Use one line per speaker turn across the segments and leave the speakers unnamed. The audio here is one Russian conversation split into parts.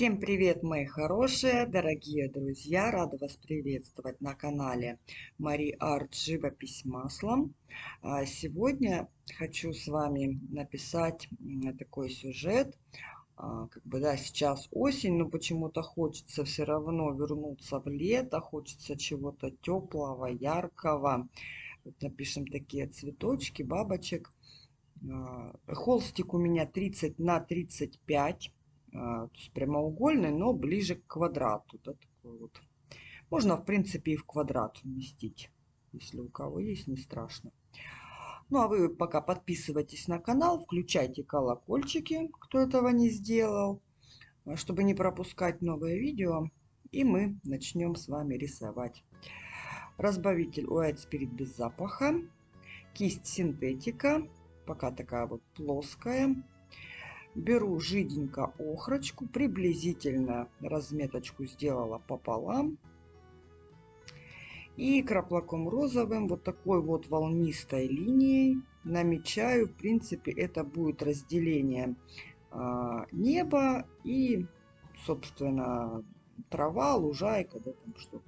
Всем привет, мои хорошие, дорогие друзья! Рада вас приветствовать на канале Мари Арт Живопись маслом. А сегодня хочу с вами написать такой сюжет. А, как бы, да, сейчас осень, но почему-то хочется все равно вернуться в лето, хочется чего-то теплого, яркого. Вот напишем такие цветочки, бабочек. А, холстик у меня 30 на 35 а, то есть прямоугольный, но ближе к квадрату. Да, такой вот. Можно, в принципе, и в квадрат вместить, если у кого есть, не страшно. Ну, а вы пока подписывайтесь на канал, включайте колокольчики, кто этого не сделал, чтобы не пропускать новые видео. И мы начнем с вами рисовать. Разбавитель White Spirit без запаха. Кисть синтетика, пока такая вот плоская. Беру жиденько охрочку, приблизительно разметочку сделала пополам. И краплаком розовым вот такой вот волнистой линией намечаю. В принципе, это будет разделение э, неба и, собственно, трава, лужайка, да, там что.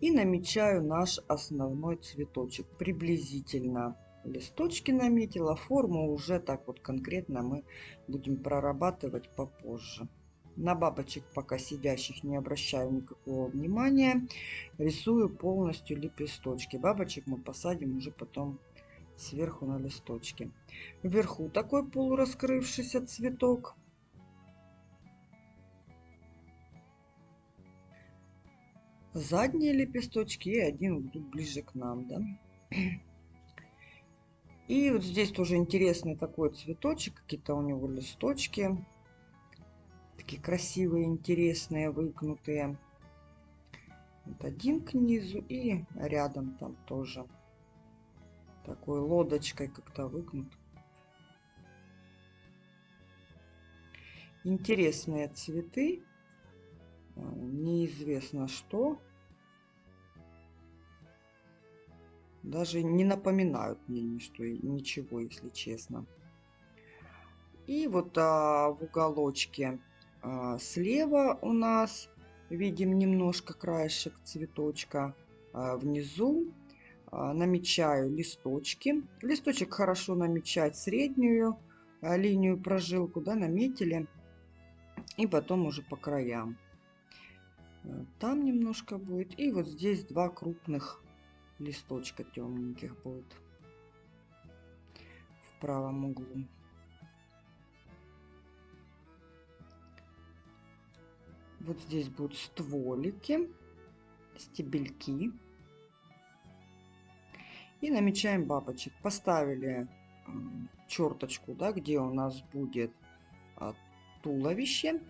И намечаю наш основной цветочек приблизительно листочки наметила. Форму уже так вот конкретно мы будем прорабатывать попозже. На бабочек пока сидящих не обращаю никакого внимания. Рисую полностью лепесточки. Бабочек мы посадим уже потом сверху на листочки. Вверху такой полураскрывшийся цветок. Задние лепесточки и один ближе к нам, да. И вот здесь тоже интересный такой цветочек, какие-то у него листочки. Такие красивые, интересные, выгнутые. Вот один к низу и рядом там тоже. Такой лодочкой как-то выгнут. Интересные цветы. А, неизвестно что. Даже не напоминают мне ничто, ничего, если честно. И вот а, в уголочке а, слева у нас видим немножко краешек цветочка. А, внизу а, намечаю листочки. Листочек хорошо намечать среднюю а, линию прожилку, да, наметили. И потом уже по краям. Там немножко будет. И вот здесь два крупных листочка темненьких будет в правом углу. Вот здесь будут стволики, стебельки. И намечаем бабочек. Поставили черточку, да, где у нас будет а, туловище.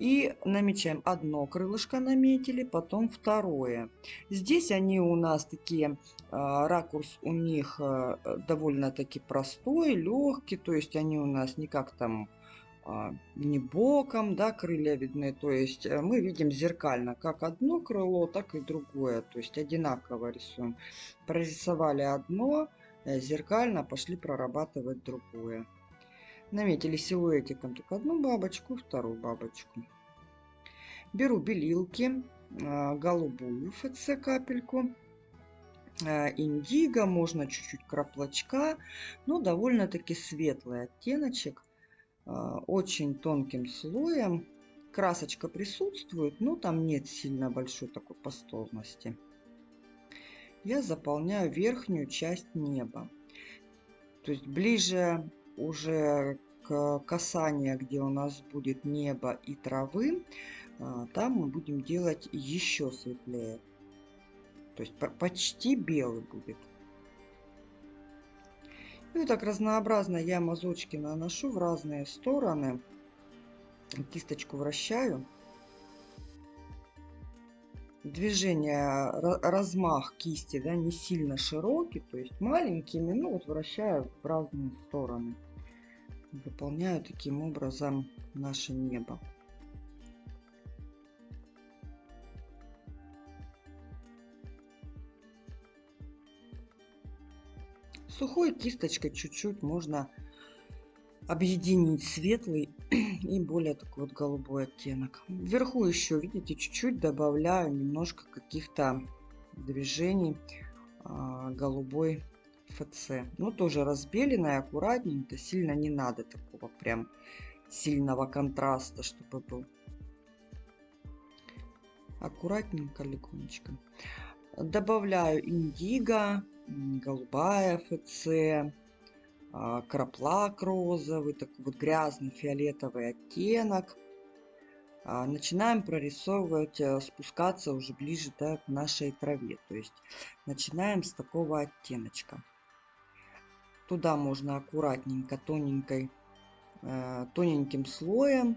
И намечаем одно крылышко наметили, потом второе. Здесь они у нас такие, а, ракурс у них а, довольно-таки простой, легкий, то есть они у нас никак там а, не боком, да, крылья видны, то есть э, мы видим зеркально как одно крыло, так и другое, то есть одинаково рисуем. Прорисовали одно, э, зеркально пошли прорабатывать другое. Наметили силуэтиком только одну бабочку, вторую бабочку. Беру белилки, а, голубую ФЦ капельку, а, индиго, можно чуть-чуть краплочка, но довольно-таки светлый оттеночек, а, очень тонким слоем. Красочка присутствует, но там нет сильно большой такой пастозности. Я заполняю верхнюю часть неба. То есть ближе уже к касанию, где у нас будет небо и травы, а, там мы будем делать еще светлее. То есть почти белый будет. И вот так разнообразно я мазочки наношу в разные стороны. Кисточку вращаю. Движение, размах кисти да, не сильно широкий, то есть маленькими, ну вот вращаю в разные стороны. Выполняю таким образом наше небо. Сухой кисточкой чуть-чуть можно объединить светлый и более такой вот голубой оттенок. Вверху еще, видите, чуть-чуть добавляю немножко каких-то движений а, голубой ФЦ. Ну, тоже разбеленная, аккуратненько, сильно не надо такого прям сильного контраста, чтобы был. Аккуратненько, легонечко. Добавляю индиго, голубая ФЦ, а, краплак розовый, такой вот грязный фиолетовый оттенок. А, начинаем прорисовывать, э, спускаться уже ближе да, к нашей траве. То есть начинаем с такого оттеночка. Туда можно аккуратненько, тоненькой, э, тоненьким слоем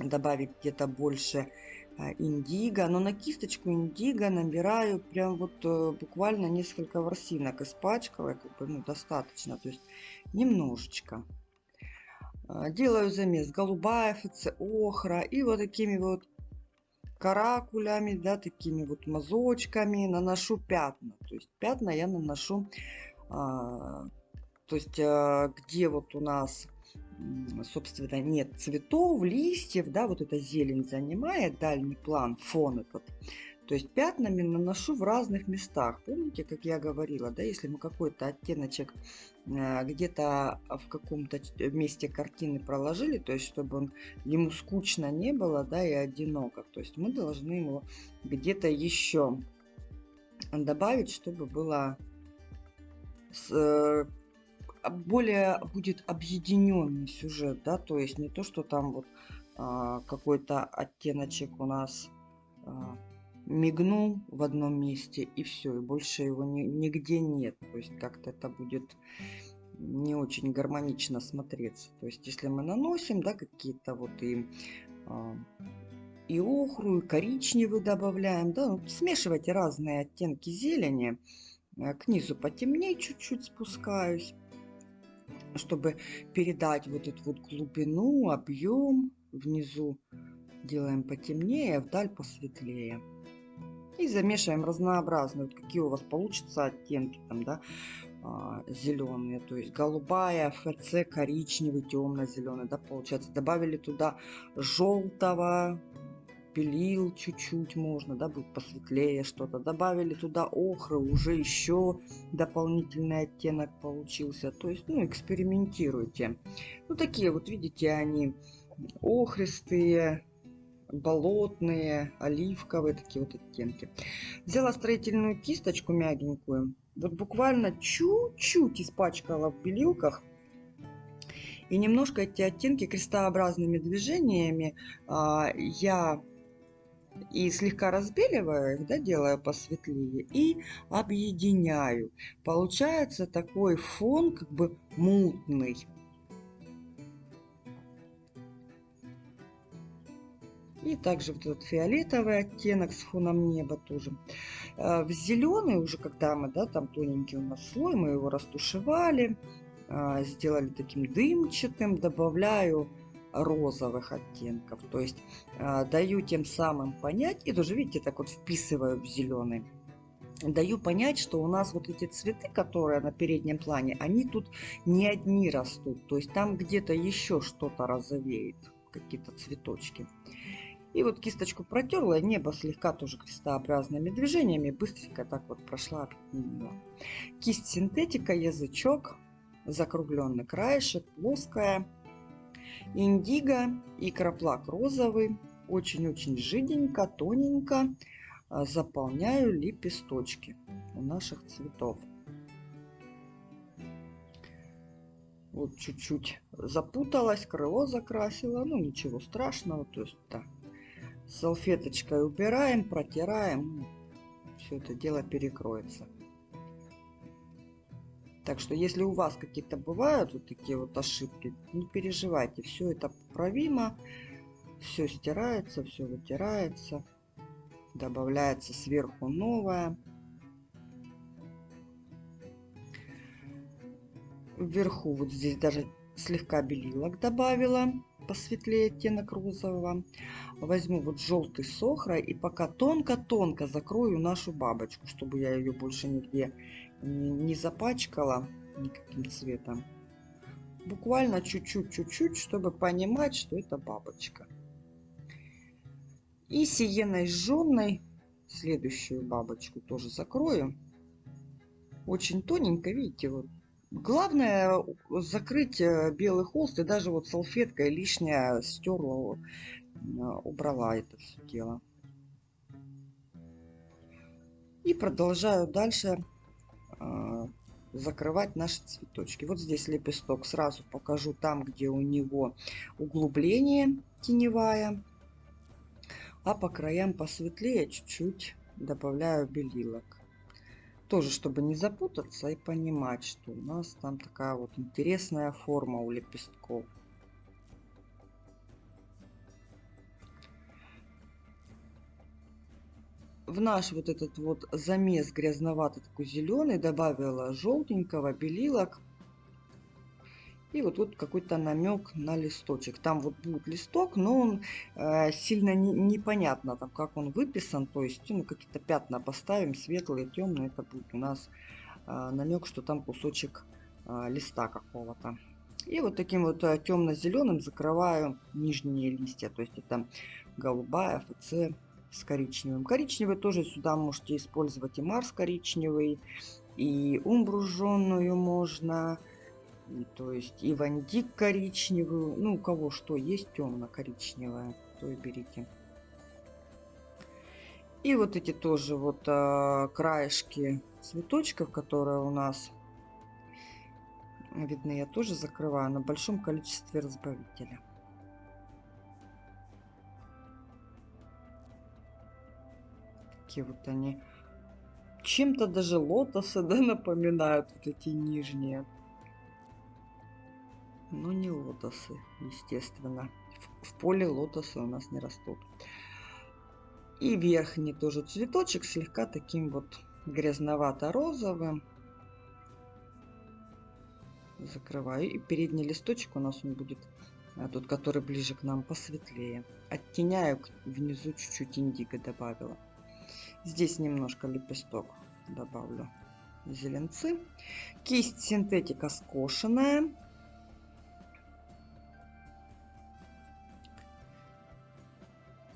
добавить где-то больше а, индиго. Но на кисточку индиго набираю прям вот э, буквально несколько ворсинок испачкала. Как бы, ну, достаточно. То есть немножечко. Делаю замес голубая ФЦ, охра. И вот такими вот каракулями, да, такими вот мазочками наношу пятна. То есть пятна я наношу, а, то есть а, где вот у нас собственно, нет цветов, листьев, да, вот эта зелень занимает дальний план, фон этот. То есть пятнами наношу в разных местах. Помните, как я говорила, да, если мы какой-то оттеночек э, где-то в каком-то месте картины проложили, то есть чтобы он, ему скучно не было, да, и одиноко. То есть мы должны его где-то еще добавить, чтобы было более будет объединенный сюжет, да, то есть не то, что там вот а, какой-то оттеночек у нас а, мигнул в одном месте и все, и больше его ни, нигде нет, то есть как-то это будет не очень гармонично смотреться. То есть если мы наносим, да, какие-то вот и а, и охру, и коричневый добавляем, да, ну, смешивайте разные оттенки зелени, э, к низу потемнее чуть-чуть спускаюсь чтобы передать вот эту вот глубину, объем внизу делаем потемнее, а вдаль посветлее. И замешиваем разнообразные, вот какие у вас получатся оттенки там, да, а, зеленые, то есть голубая, ФЦ, коричневый, темно-зеленый, да, получается. Добавили туда желтого, белил чуть-чуть можно, да, будет посветлее что-то. Добавили туда охры, уже еще дополнительный оттенок получился. То есть, ну, экспериментируйте. Ну, такие вот, видите, они охристые, болотные, оливковые, такие вот оттенки. Взяла строительную кисточку мягенькую, вот буквально чуть-чуть испачкала в белилках, и немножко эти оттенки крестообразными движениями а, я и слегка разбеливаю их, да, делаю посветлее, и объединяю. Получается такой фон как бы мутный. И также вот этот фиолетовый оттенок с фоном неба тоже. Э, в зеленый уже, когда мы, да, там тоненький у нас слой, мы его растушевали, э, сделали таким дымчатым, добавляю розовых оттенков. То есть э, даю тем самым понять, и тоже, видите, так вот вписываю в зеленый. Даю понять, что у нас вот эти цветы, которые на переднем плане, они тут не одни растут. То есть там где-то еще что-то розовеет, какие-то цветочки. И вот кисточку протерла, небо слегка тоже крестообразными движениями, быстренько так вот прошла. Кисть синтетика, язычок, закругленный краешек, плоская индиго и краплак розовый. Очень-очень жиденько, тоненько а, заполняю лепесточки у наших цветов. Вот чуть-чуть запуталась, крыло закрасила, ну ничего страшного, то есть так. Салфеточкой убираем, протираем, все это дело перекроется. Так что, если у вас какие-то бывают вот такие вот ошибки, не переживайте, все это поправимо, все стирается, все вытирается, добавляется сверху новое. Вверху вот здесь даже слегка белилок добавила, посветлее оттенок розового. Возьму вот желтый сохра и пока тонко-тонко закрою нашу бабочку, чтобы я ее больше нигде не, запачкала никаким цветом. Буквально чуть-чуть, чуть-чуть, чтобы понимать, что это бабочка. И сиеной жженной следующую бабочку тоже закрою. Очень тоненько, видите, вот. Главное закрыть э, белый холст и даже вот салфеткой лишнее стерла, убрала это все дело. И продолжаю дальше э, закрывать наши цветочки. Вот здесь лепесток сразу покажу там, где у него углубление теневая. А по краям посветлее чуть-чуть добавляю белилок. Тоже, чтобы не запутаться и понимать, что у нас там такая вот интересная форма у лепестков. В наш вот этот вот замес грязноватый такой зеленый добавила желтенького белилок. И вот тут какой-то намек на листочек. Там вот будет листок но он э, сильно не, непонятно там как он выписан. То есть ну какие-то пятна поставим светлые темные это будет у нас э, намек что там кусочек э, листа какого-то. И вот таким вот э, темно-зеленым закрываю нижние листья. То есть это голубая ФЦ с коричневым. Коричневый тоже сюда можете использовать и Марс коричневый, и умбру жженую можно, и, то есть и вандик коричневую. Ну, у кого что есть темно-коричневая, то и берите. И вот эти тоже вот а, краешки цветочков, которые у нас видны, я тоже закрываю на большом количестве разбавителя. Такие вот они. Чем-то даже лотосы, да, напоминают вот эти нижние. Но не лотосы, естественно. В, в поле лотосы у нас не растут. И верхний тоже цветочек слегка таким вот грязновато-розовым. Закрываю. И передний листочек у нас он будет, а, тот, который ближе к нам, посветлее. Оттеняю внизу чуть-чуть индиго добавила. Здесь немножко лепесток добавлю зеленцы. Кисть синтетика скошенная.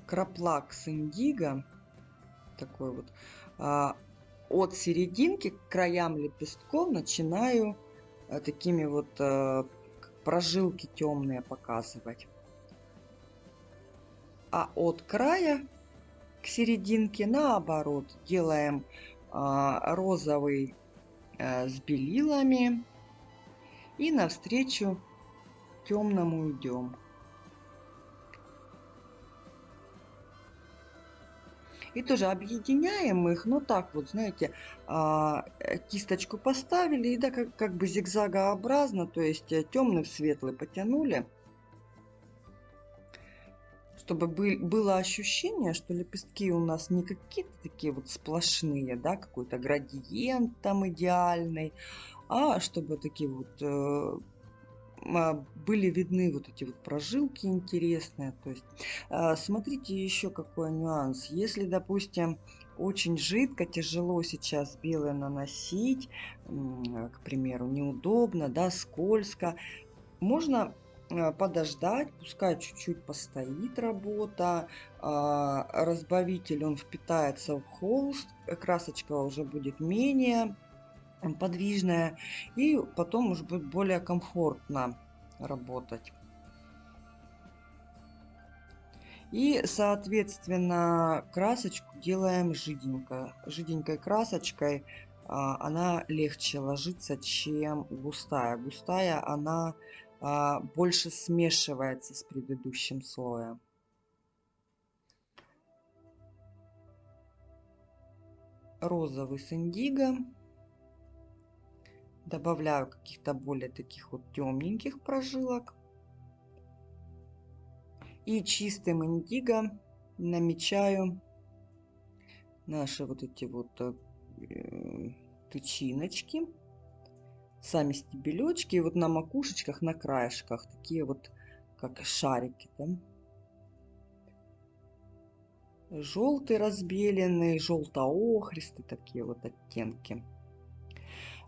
Краплакс индиго. Такой вот. А, от серединки к краям лепестков начинаю а, такими вот а, прожилки темные показывать. А от края к серединке наоборот делаем а, розовый а, с белилами и навстречу темному идем. И тоже объединяем их, ну так вот, знаете, а, кисточку поставили, и да, как, как бы зигзагообразно, то есть э, темный в светлый потянули чтобы был, было ощущение, что лепестки у нас не какие-то такие вот сплошные, да, какой-то градиент там идеальный, а чтобы такие вот э, а, были видны вот эти вот прожилки интересные. То есть э, смотрите еще какой нюанс. Если, допустим, очень жидко, тяжело сейчас белое наносить, э, к примеру, неудобно, да, скользко, можно подождать, пускай чуть-чуть постоит работа, а, разбавитель он впитается в холст, красочка уже будет менее подвижная и потом уже будет более комфортно работать. И, соответственно, красочку делаем жиденько. Жиденькой красочкой а, она легче ложится, чем густая. Густая она больше смешивается с предыдущим слоем. Розовый с индиго. Добавляю каких-то более таких вот темненьких прожилок. И чистым индиго намечаю наши вот эти вот э, тычиночки сами стебелечки. И вот на макушечках, на краешках такие вот, как шарики. Да? Желтый разбеленный, желто-охристый, такие вот оттенки.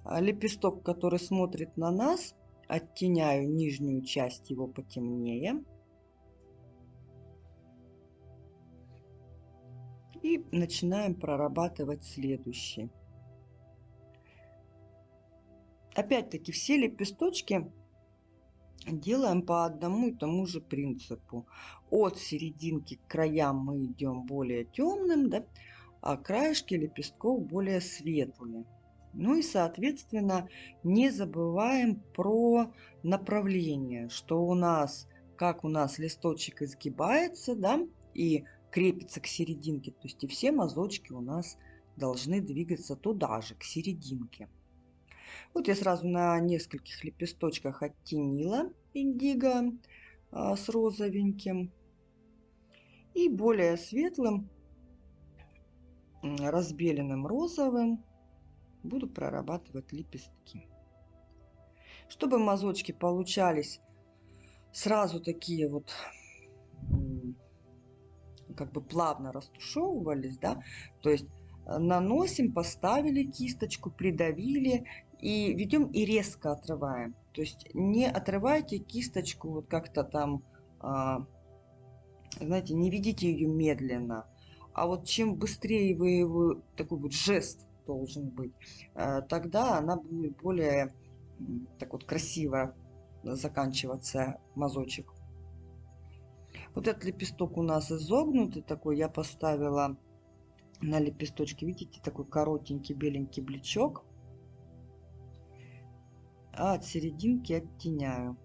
А лепесток, который смотрит на нас, оттеняю нижнюю часть его потемнее. И начинаем прорабатывать следующий. Опять-таки все лепесточки делаем по одному и тому же принципу. От серединки к краям мы идем более темным, да, а краешки лепестков более светлые. Ну и, соответственно, не забываем про направление, что у нас, как у нас листочек изгибается, да, и крепится к серединке, то есть и все мазочки у нас должны двигаться туда же, к серединке. Вот я сразу на нескольких лепесточках оттенила индиго а, с розовеньким. И более светлым, разбеленным розовым буду прорабатывать лепестки. Чтобы мазочки получались сразу такие вот как бы плавно растушевывались, да, то есть э, наносим, поставили кисточку, придавили и ведем и резко отрываем. То есть не отрывайте кисточку вот как-то там, а, знаете, не ведите ее медленно. А вот чем быстрее вы его, такой вот жест должен быть, а, тогда она будет более так вот красиво заканчиваться мазочек. Вот этот лепесток у нас изогнутый такой. Я поставила на лепесточке, видите, такой коротенький беленький блечок. А от серединки оттеняю.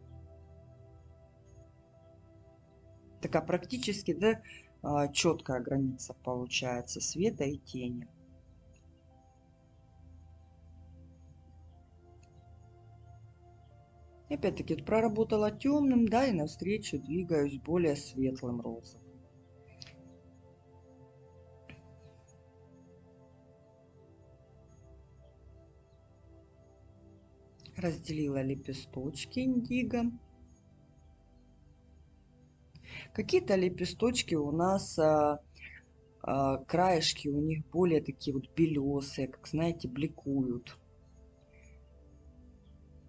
Такая практически, да, а, четкая граница получается света и тени. Опять-таки проработала темным, да, и навстречу двигаюсь более светлым розовым. Разделила лепесточки индиго. Какие-то лепесточки у нас а, а, краешки у них более такие вот белесые, как знаете, бликуют.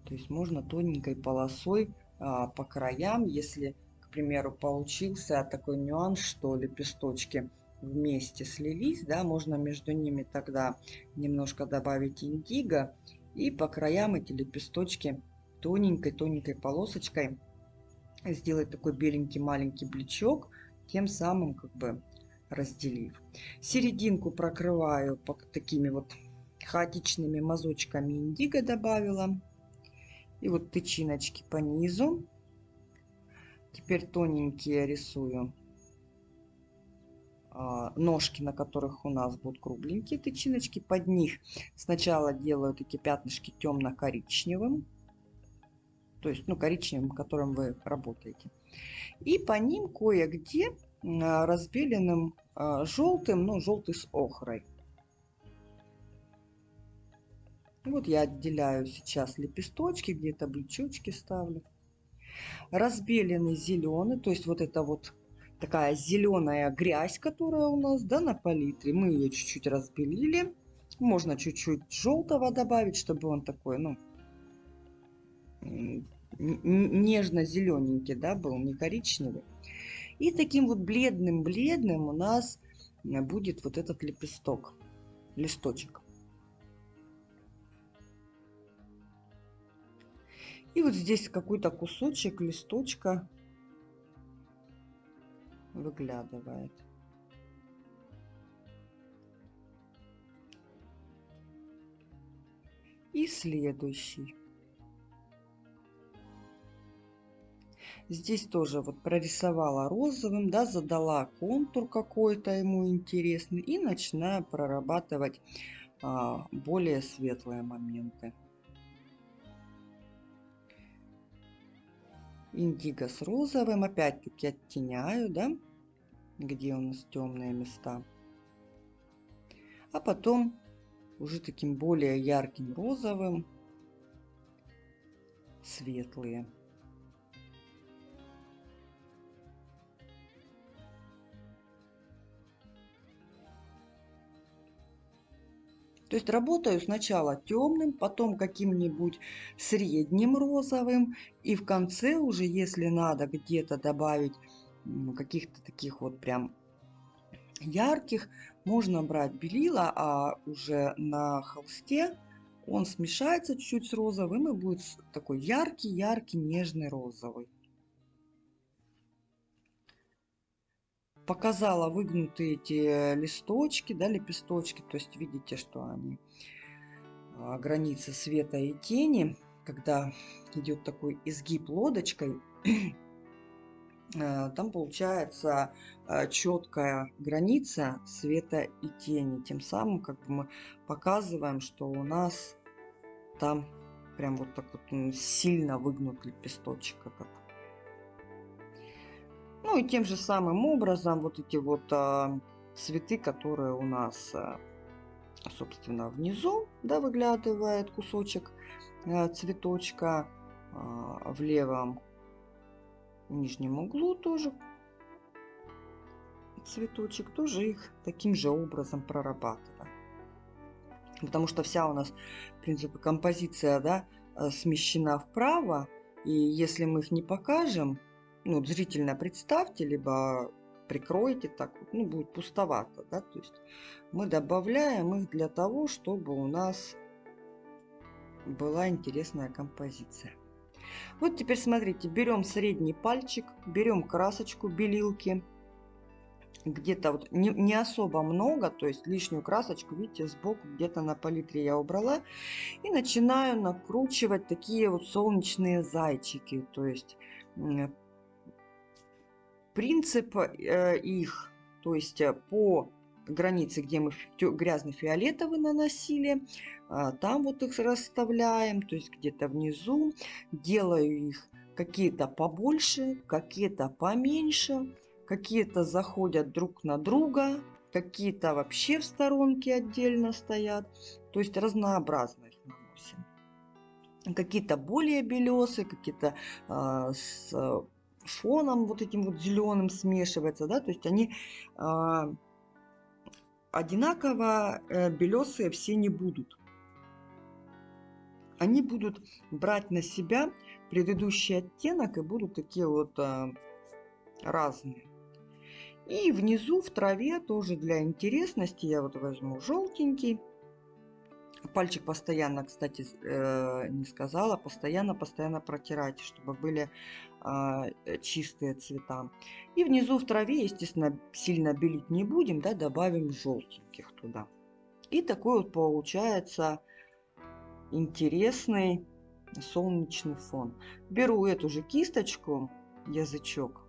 То есть можно тоненькой полосой а, по краям, если, к примеру, получился такой нюанс, что лепесточки вместе слились, да, можно между ними тогда немножко добавить индиго и по краям эти лепесточки тоненькой-тоненькой полосочкой сделать такой беленький маленький блечок, тем самым как бы разделив. Серединку прокрываю по такими вот хаотичными мазочками индиго добавила. И вот тычиночки по низу. Теперь тоненькие рисую ножки, на которых у нас будут кругленькие тычиночки. Под них сначала делаю такие пятнышки темно-коричневым. То есть, ну, коричневым, которым вы работаете. И по ним кое-где а, разбеленным а, желтым, ну, желтый с охрой. Вот я отделяю сейчас лепесточки, где-то блечочки ставлю. Разбеленный зеленый, то есть вот это вот такая зеленая грязь, которая у нас да, на палитре. Мы ее чуть-чуть разбелили. Можно чуть-чуть желтого добавить, чтобы он такой, ну, нежно-зелененький, да, был, не коричневый. И таким вот бледным-бледным у нас будет вот этот лепесток, листочек. И вот здесь какой-то кусочек листочка выглядывает. И следующий. Здесь тоже вот прорисовала розовым, да, задала контур какой-то ему интересный и начинаю прорабатывать а, более светлые моменты. Индиго с розовым. Опять-таки оттеняю, да, где у нас темные места. А потом уже таким более ярким розовым светлые. То есть работаю сначала темным, потом каким-нибудь средним розовым. И в конце уже, если надо где-то добавить каких-то таких вот прям ярких, можно брать белила, а уже на холсте он смешается чуть-чуть с розовым и будет такой яркий-яркий нежный розовый. Показала выгнутые эти листочки, да, лепесточки, то есть видите, что они а, границы света и тени, когда идет такой изгиб лодочкой, Э, там получается э, четкая граница света и тени. Тем самым как бы мы показываем, что у нас там прям вот так вот сильно выгнут лепесточек этот. Ну и тем же самым образом вот эти вот а, цветы, которые у нас, а, собственно, внизу, да, выглядывает кусочек а, цветочка а, в левом нижнем углу тоже цветочек, тоже их таким же образом прорабатываем. Потому что вся у нас, в принципе, композиция да, э, смещена вправо. И если мы их не покажем, ну, зрительно представьте, либо прикройте так, ну, будет пустовато. Да? То есть мы добавляем их для того, чтобы у нас была интересная композиция. Вот теперь смотрите, берем средний пальчик, берем красочку белилки. Где-то вот не, не особо много, то есть лишнюю красочку, видите, сбоку где-то на палитре я убрала. И начинаю накручивать такие вот солнечные зайчики. То есть принцип э, их, то есть э, по границе, где мы грязный фиолетовый наносили, а, там вот их расставляем, то есть где-то внизу. Делаю их какие-то побольше, какие-то поменьше, какие-то заходят друг на друга, какие-то вообще в сторонке отдельно стоят. То есть разнообразно их наносим. Какие-то более белесые, какие-то э, с фоном вот этим вот зеленым смешиваются, да, то есть они э, одинаково э, белесые все не будут. Они будут брать на себя предыдущий оттенок и будут такие вот э, разные. И внизу в траве тоже для интересности я вот возьму желтенький. Пальчик постоянно, кстати, э, не сказала, постоянно-постоянно протирайте, чтобы были чистые цвета. И внизу в траве, естественно, сильно белить не будем, да, добавим желтеньких туда. И такой вот получается интересный солнечный фон. Беру эту же кисточку, язычок,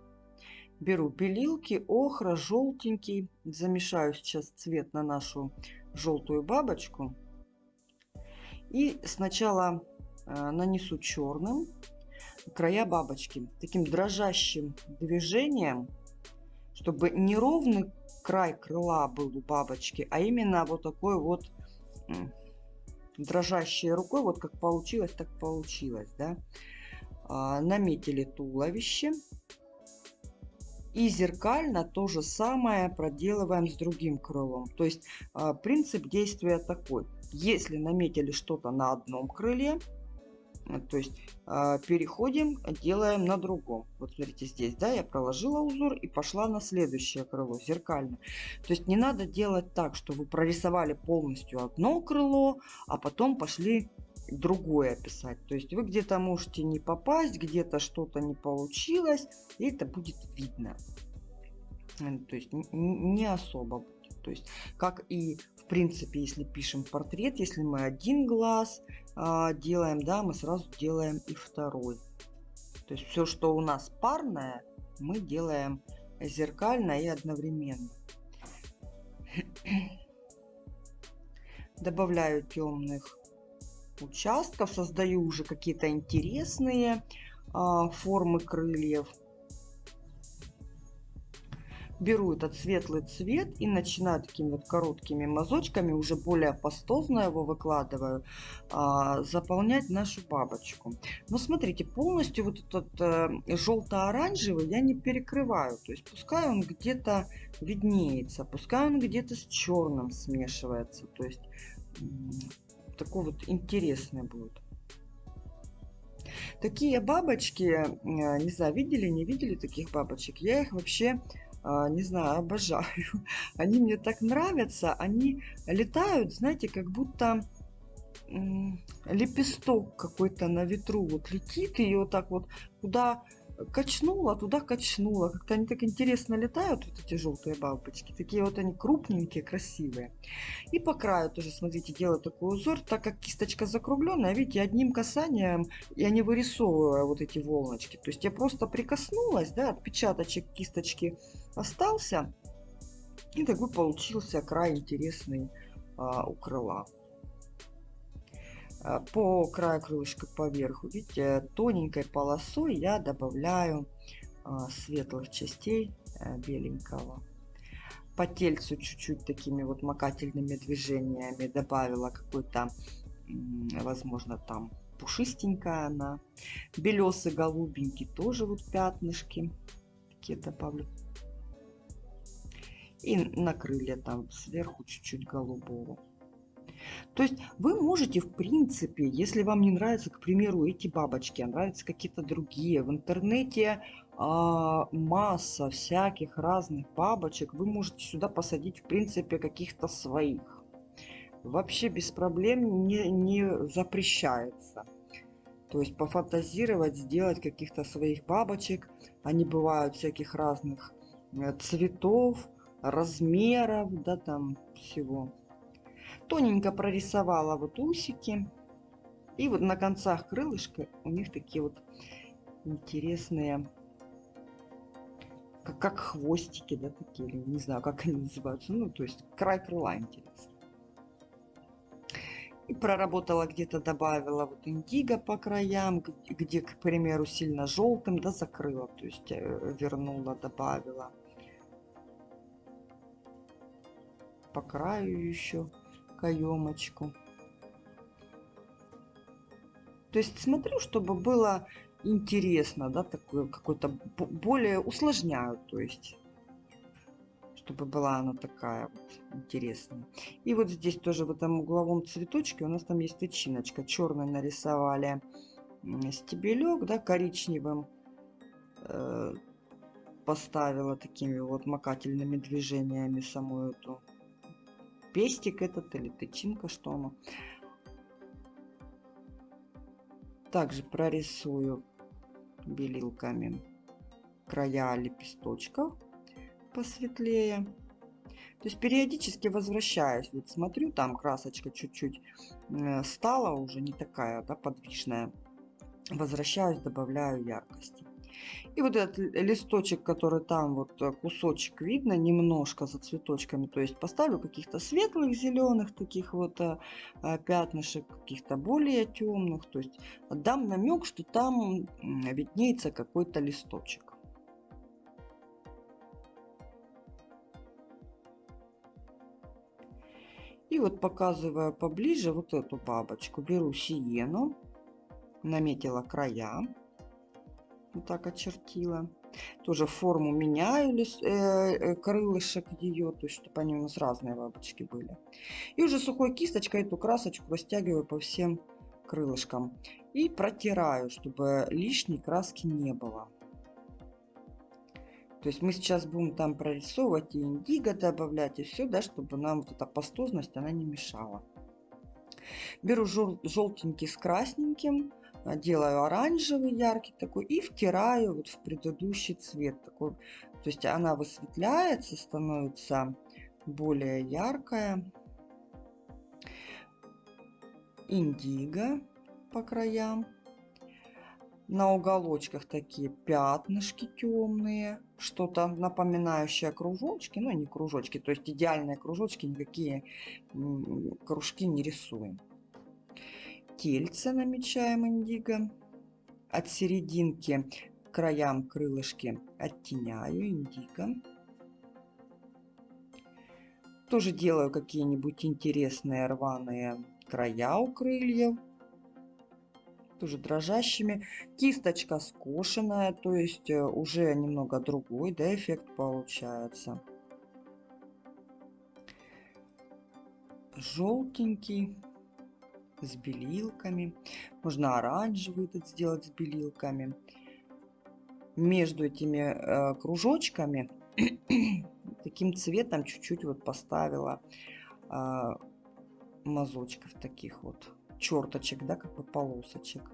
беру белилки, охра, желтенький, замешаю сейчас цвет на нашу желтую бабочку и сначала э, нанесу черным края бабочки таким дрожащим движением, чтобы не ровный край крыла был у бабочки, а именно вот такой вот дрожащей рукой, вот как получилось, так получилось, да. А, наметили туловище. И зеркально то же самое проделываем с другим крылом. То есть а, принцип действия такой. Если наметили что-то на одном крыле, то есть а, переходим, делаем на другом. Вот смотрите здесь, да, я проложила узор и пошла на следующее крыло, зеркально. То есть не надо делать так, что вы прорисовали полностью одно крыло, а потом пошли другое писать. То есть вы где-то можете не попасть, где-то что-то не получилось, и это будет видно. То есть не особо будет. То есть как и в принципе, если пишем портрет, если мы один глаз а, делаем, да, мы сразу делаем и второй. То есть все, что у нас парное, мы делаем зеркально и одновременно. Добавляю темных участков, создаю уже какие-то интересные а, формы крыльев беру этот светлый цвет и начинаю такими вот короткими мазочками, уже более пастозно его выкладываю, а, заполнять нашу бабочку. Но смотрите, полностью вот этот э, желто-оранжевый я не перекрываю. То есть пускай он где-то виднеется, пускай он где-то с черным смешивается. То есть такой вот интересный будет. Такие бабочки, не знаю, видели, не видели таких бабочек? Я их вообще, не знаю, обожаю. Они мне так нравятся. Они летают, знаете, как будто лепесток какой-то на ветру вот летит и вот так вот куда качнула, туда качнула. Как-то они так интересно летают, вот эти желтые бабочки. Такие вот они крупненькие, красивые. И по краю тоже, смотрите, делаю такой узор. Так как кисточка закругленная, видите, одним касанием я не вырисовываю вот эти волночки. То есть я просто прикоснулась, да, отпечаточек кисточки остался. И такой получился край интересный а, у крыла. А, по краю крылышка поверху, видите, тоненькой полосой я добавляю а, светлых частей э, беленького. По тельцу чуть-чуть такими вот макательными движениями добавила какой-то, возможно, там пушистенькая она. Белесый, голубенький тоже вот пятнышки такие добавлю. И на крылья там сверху чуть-чуть голубого. То есть вы можете, в принципе, если вам не нравятся, к примеру, эти бабочки, а нравятся какие-то другие, в интернете а, масса всяких разных бабочек, вы можете сюда посадить, в принципе, каких-то своих. Вообще без проблем не, не запрещается. То есть пофантазировать, сделать каких-то своих бабочек. Они бывают всяких разных э, цветов, размеров, да, там всего. Тоненько прорисовала вот усики. И вот на концах крылышка у них такие вот интересные, как, как хвостики, да, такие, не знаю, как они называются. Ну, то есть край крыла интересный. И проработала где-то, добавила вот индиго по краям, где, к примеру, сильно желтым, да, закрыла, то есть э, вернула, добавила. По краю еще каемочку. То есть смотрю, чтобы было интересно, да, такое какое-то более усложняю, то есть чтобы была она такая вот интересная. И вот здесь тоже в этом угловом цветочке у нас там есть тычиночка. Черный нарисовали стебелек, да, коричневым э, поставила такими вот макательными движениями саму эту пестик этот или тычинка, что оно. Также прорисую белилками края лепесточков посветлее. То есть периодически возвращаюсь. Вот смотрю, там красочка чуть-чуть э, стала уже не такая да, подвижная. Возвращаюсь, добавляю яркости. И вот этот листочек, который там, вот э, кусочек видно, немножко за цветочками. То есть поставлю каких-то светлых, зеленых таких вот а, пятнышек, каких-то более темных. То есть дам намек, что там виднеется какой-то листочек. И вот показываю поближе вот эту бабочку. Беру сиену, наметила края вот так очертила. Тоже форму меняю э, э, крылышек ее, то есть чтобы они у нас разные бабочки были. И уже сухой кисточкой эту красочку растягиваю по всем крылышкам. И протираю, чтобы лишней краски не было. То есть мы сейчас будем там прорисовывать и индиго добавлять, и все, да, чтобы нам вот эта пастозность, она не мешала. Беру жел желтенький с красненьким, делаю оранжевый яркий такой и втираю вот в предыдущий цвет такой. То есть она высветляется становится более яркая. Индиго по краям. На уголочках такие пятнышки темные что-то напоминающее кружочки но не кружочки то есть идеальные кружочки никакие кружки не рисуем тельце намечаем индиго. От серединки к краям крылышки оттеняю индиго. Тоже делаю какие-нибудь интересные рваные края у крыльев. Тоже дрожащими. Кисточка скошенная, то есть э, уже немного другой да, эффект получается. желтенький с белилками. Можно оранжевый этот сделать с белилками. Между этими э, кружочками таким цветом чуть-чуть вот поставила э, мазочков таких вот черточек, да, как бы полосочек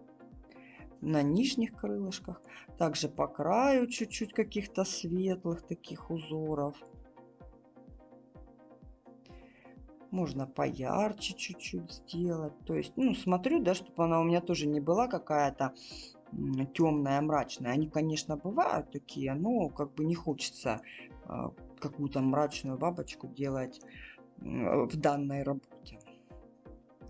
на нижних крылышках. Также по краю чуть-чуть каких-то светлых таких узоров. Можно поярче чуть-чуть сделать. То есть, ну, смотрю, да, чтобы она у меня тоже не была какая-то темная, мрачная. Они, конечно, бывают такие, но как бы не хочется э, какую-то мрачную бабочку делать э, в данной работе.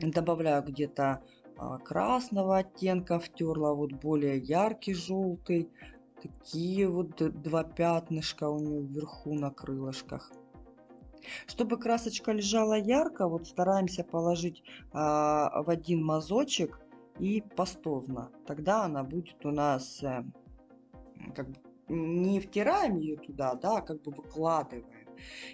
Добавляю где-то э, красного оттенка, втерла вот более яркий желтый. Такие вот два пятнышка у нее вверху на крылышках. Чтобы красочка лежала ярко, вот стараемся положить а, в один мазочек и пастозно. Тогда она будет у нас э, как бы не втираем ее туда, да, а как бы выкладываем.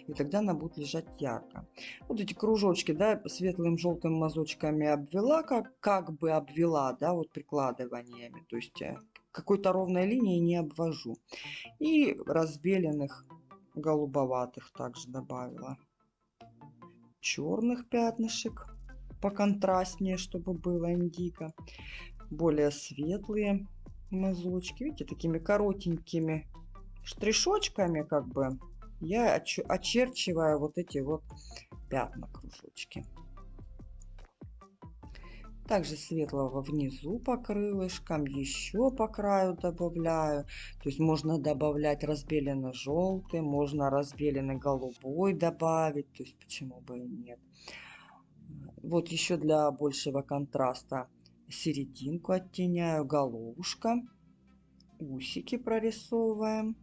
И тогда она будет лежать ярко. Вот эти кружочки, да, светлым желтым мазочками обвела, как, как бы обвела, да, вот прикладываниями. То есть э, какой-то ровной линии не обвожу. И разбеленных голубоватых также добавила. Черных пятнышек поконтрастнее, чтобы было индиго. Более светлые мазочки. Видите, такими коротенькими штришочками как бы я очерчиваю вот эти вот пятна, кружочки. Также светлого внизу по крылышкам, еще по краю добавляю. То есть можно добавлять разбеленный желтый, можно разбеленный голубой добавить. То есть почему бы и нет. Вот еще для большего контраста серединку оттеняю, головушка. Усики прорисовываем.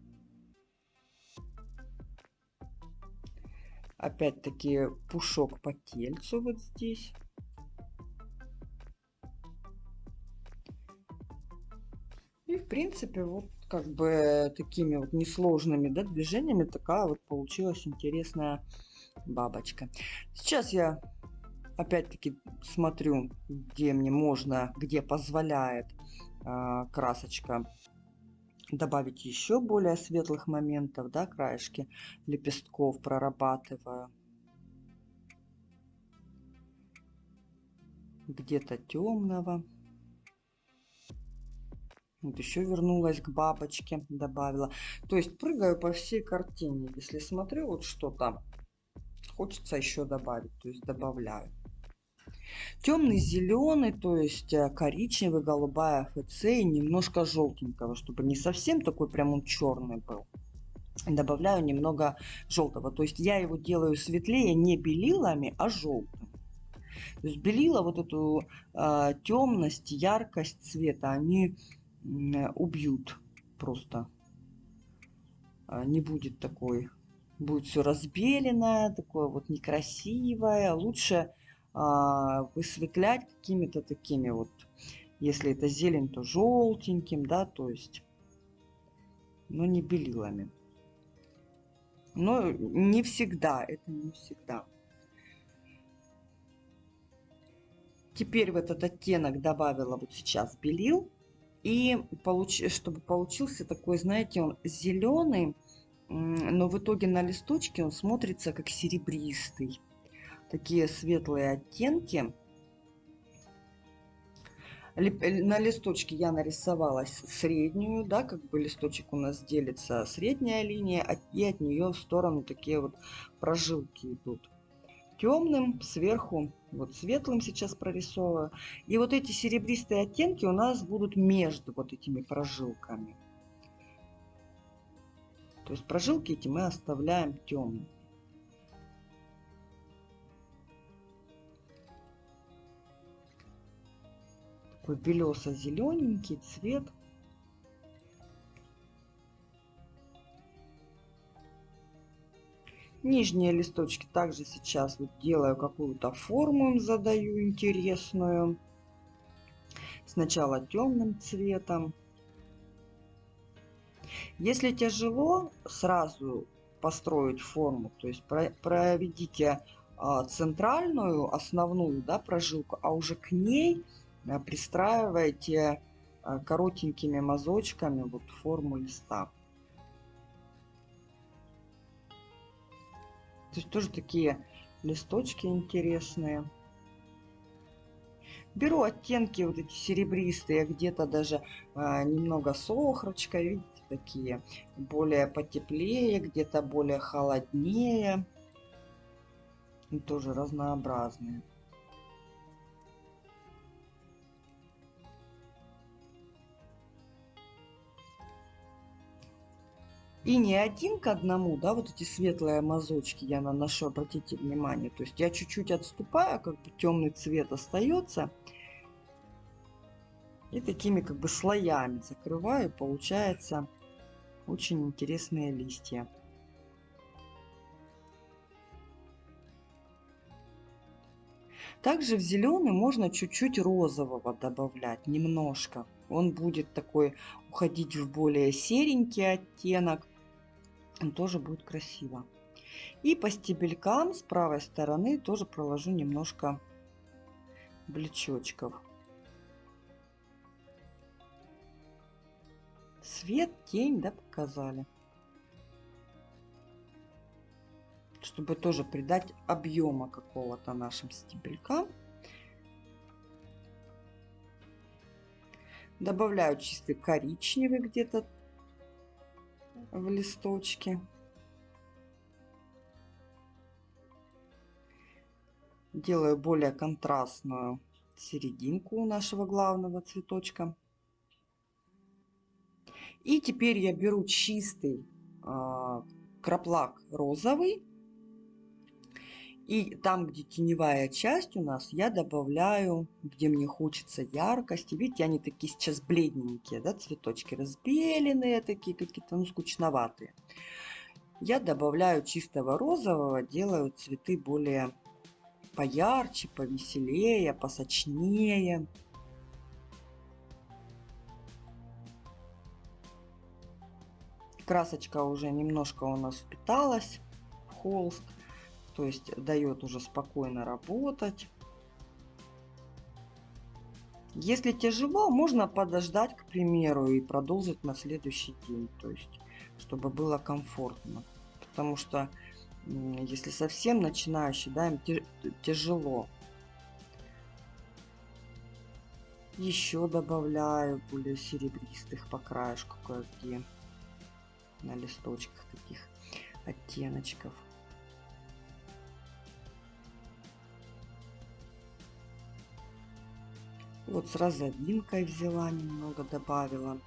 Опять-таки пушок по тельцу вот здесь. Принципе вот как бы такими вот несложными да, движениями такая вот получилась интересная бабочка. Сейчас я опять-таки смотрю, где мне можно, где позволяет э, красочка добавить еще более светлых моментов, да, краешки лепестков прорабатываю. Где-то темного. Вот еще вернулась к бабочке, добавила. То есть прыгаю по всей картине. Если смотрю вот что-то, хочется еще добавить, то есть добавляю. Темный зеленый, то есть э, коричневый, голубая ФЦ и немножко желтенького, чтобы не совсем такой прям он черный был. Добавляю немного желтого. То есть я его делаю светлее не белилами, а желтым. То есть белила вот эту э, темность, яркость цвета, они убьют просто. А, не будет такой, будет все разбеленное, такое вот некрасивое. Лучше а, высветлять какими-то такими вот, если это зелень, то желтеньким, да, то есть, но не белилами. Но не всегда, это не всегда. Теперь в этот оттенок добавила вот сейчас белил. И получ... чтобы получился такой, знаете, он зеленый, но в итоге на листочке он смотрится как серебристый. Такие светлые оттенки. На листочке я нарисовала среднюю, да, как бы листочек у нас делится средняя линия, и от нее в сторону такие вот прожилки идут темным, сверху вот светлым сейчас прорисовываю. И вот эти серебристые оттенки у нас будут между вот этими прожилками. То есть прожилки эти мы оставляем темными. Такой белесо-зелененький цвет. Нижние листочки также сейчас вот делаю какую-то форму задаю интересную. Сначала темным цветом. Если тяжело сразу построить форму, то есть проведите а, центральную, основную да, прожилку, а уже к ней а, пристраиваете а, коротенькими мазочками вот форму листа. То есть тоже такие листочки интересные. Беру оттенки вот эти серебристые, где-то даже а, немного с охрочкой, видите, такие более потеплее, где-то более холоднее. И тоже разнообразные. И не один к одному, да, вот эти светлые мазочки я наношу, обратите внимание. То есть я чуть-чуть отступаю, как бы темный цвет остается. И такими как бы слоями закрываю, получается очень интересные листья. Также в зеленый можно чуть-чуть розового добавлять, немножко. Он будет такой уходить в более серенький оттенок тоже будет красиво. И по стебелькам с правой стороны тоже проложу немножко блечочков. Свет, тень, да, показали. Чтобы тоже придать объема какого-то нашим стебелькам. Добавляю чистый коричневый где-то в листочке. Делаю более контрастную серединку у нашего главного цветочка. И теперь я беру чистый э, краплак розовый и там, где теневая часть у нас, я добавляю, где мне хочется яркости. Видите, они такие сейчас бледненькие, да, цветочки разбеленные, такие какие-то, ну, скучноватые. Я добавляю чистого розового, делаю цветы более поярче, повеселее, посочнее. Красочка уже немножко у нас впиталась в холст то есть дает уже спокойно работать. Если тяжело, можно подождать, к примеру, и продолжить на следующий день, то есть чтобы было комфортно. Потому что если совсем начинающий, да, им тяжело. Еще добавляю более серебристых по краешку кое-где на листочках таких оттеночков. Вот с розовинкой взяла, немного добавила.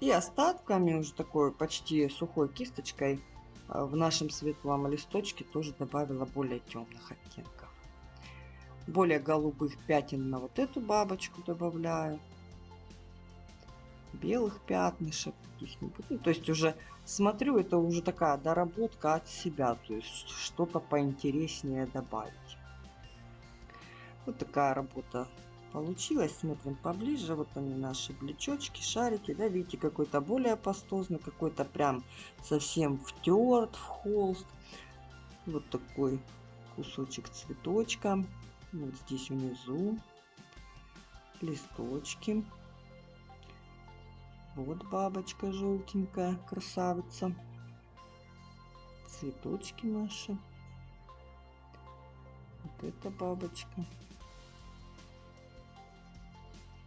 И остатками, уже такой почти сухой кисточкой, э, в нашем светлом листочке тоже добавила более темных оттенков. Более голубых пятен на вот эту бабочку добавляю. Белых пятнышек каких-нибудь. Ну, то есть уже смотрю, это уже такая доработка от себя, то есть что-то поинтереснее добавить. Вот такая работа получилась. Смотрим поближе. Вот они наши блечочки, шарики. Да, видите, какой-то более пастозный, какой-то прям совсем втерт в холст. Вот такой кусочек цветочка. Вот здесь внизу листочки. Вот бабочка желтенькая, красавица. Цветочки наши. Вот эта бабочка.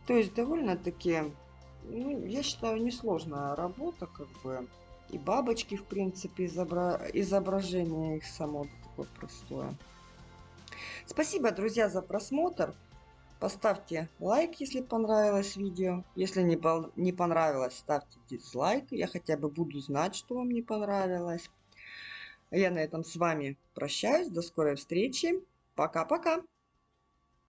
То есть довольно-таки, ну, я считаю, несложная работа, как бы. И бабочки, в принципе, изобра... изображение их само такое простое. Спасибо, друзья, за просмотр. Поставьте лайк, если понравилось видео. Если не, по не понравилось, ставьте дизлайк. Я хотя бы буду знать, что вам не понравилось. Я на этом с вами прощаюсь. До скорой встречи. Пока-пока.